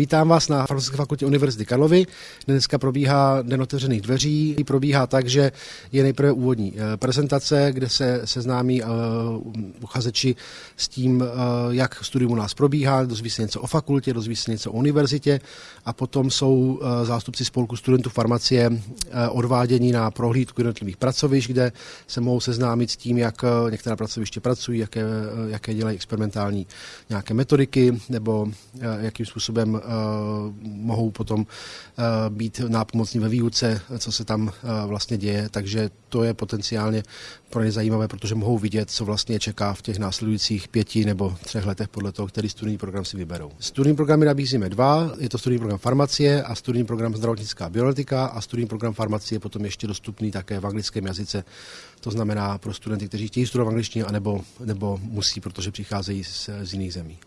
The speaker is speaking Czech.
Vítám vás na Farmaceutické fakultě Univerzity Karlovy. Dneska probíhá Den otevřených dveří. Probíhá tak, že je nejprve úvodní eh, prezentace, kde se seznámí eh, uchazeči s tím, eh, jak studium u nás probíhá, dozví se něco o fakultě, dozví se něco o univerzitě a potom jsou zástupci spolku studentů farmacie odvádění na prohlídku jednotlivých pracovišť, kde se mohou seznámit s tím, jak některá pracoviště pracují, jaké, jaké dělají experimentální nějaké metodiky nebo jakým způsobem mohou potom eh, být nápomocní ve výuce, co se tam eh, vlastně děje, takže to je potenciálně pro ně zajímavé, protože mohou vidět, co vlastně čeká v těch následujících pěti nebo třech letech podle toho, který studijní program si vyberou. Studijní programy nabízíme dva, je to studijní program farmacie a studijní program zdravotnická bioletika a studijní program farmacie je potom ještě dostupný také v anglickém jazyce. To znamená pro studenty, kteří chtějí studovat v angličtině, anebo, nebo musí, protože přicházejí z, z jiných zemí.